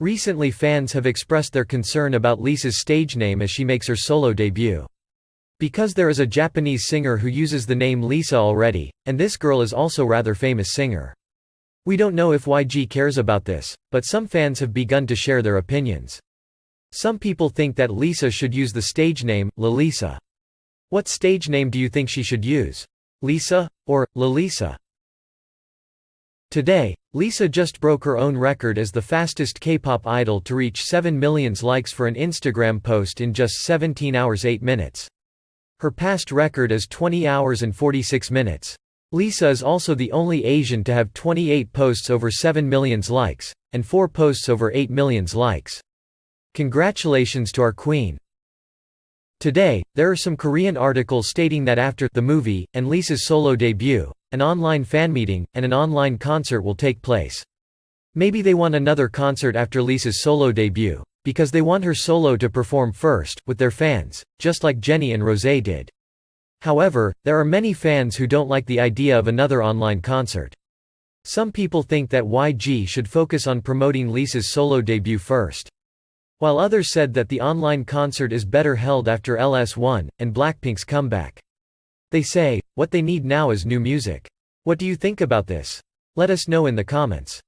Recently fans have expressed their concern about Lisa's stage name as she makes her solo debut. Because there is a Japanese singer who uses the name Lisa already, and this girl is also rather famous singer. We don't know if YG cares about this, but some fans have begun to share their opinions. Some people think that Lisa should use the stage name, Lalisa. What stage name do you think she should use? Lisa? Or, Lalisa? Today, Lisa just broke her own record as the fastest K-pop idol to reach 7 million likes for an Instagram post in just 17 hours 8 minutes. Her past record is 20 hours and 46 minutes. Lisa is also the only Asian to have 28 posts over 7 million likes, and 4 posts over 8 million likes. Congratulations to our queen. Today, there are some Korean articles stating that after the movie, and Lisa's solo debut, an online fan meeting, and an online concert will take place. Maybe they want another concert after Lisa's solo debut, because they want her solo to perform first, with their fans, just like Jennie and Rosé did. However, there are many fans who don't like the idea of another online concert. Some people think that YG should focus on promoting Lisa's solo debut first. While others said that the online concert is better held after LS1, and Blackpink's comeback. They say, what they need now is new music. What do you think about this? Let us know in the comments.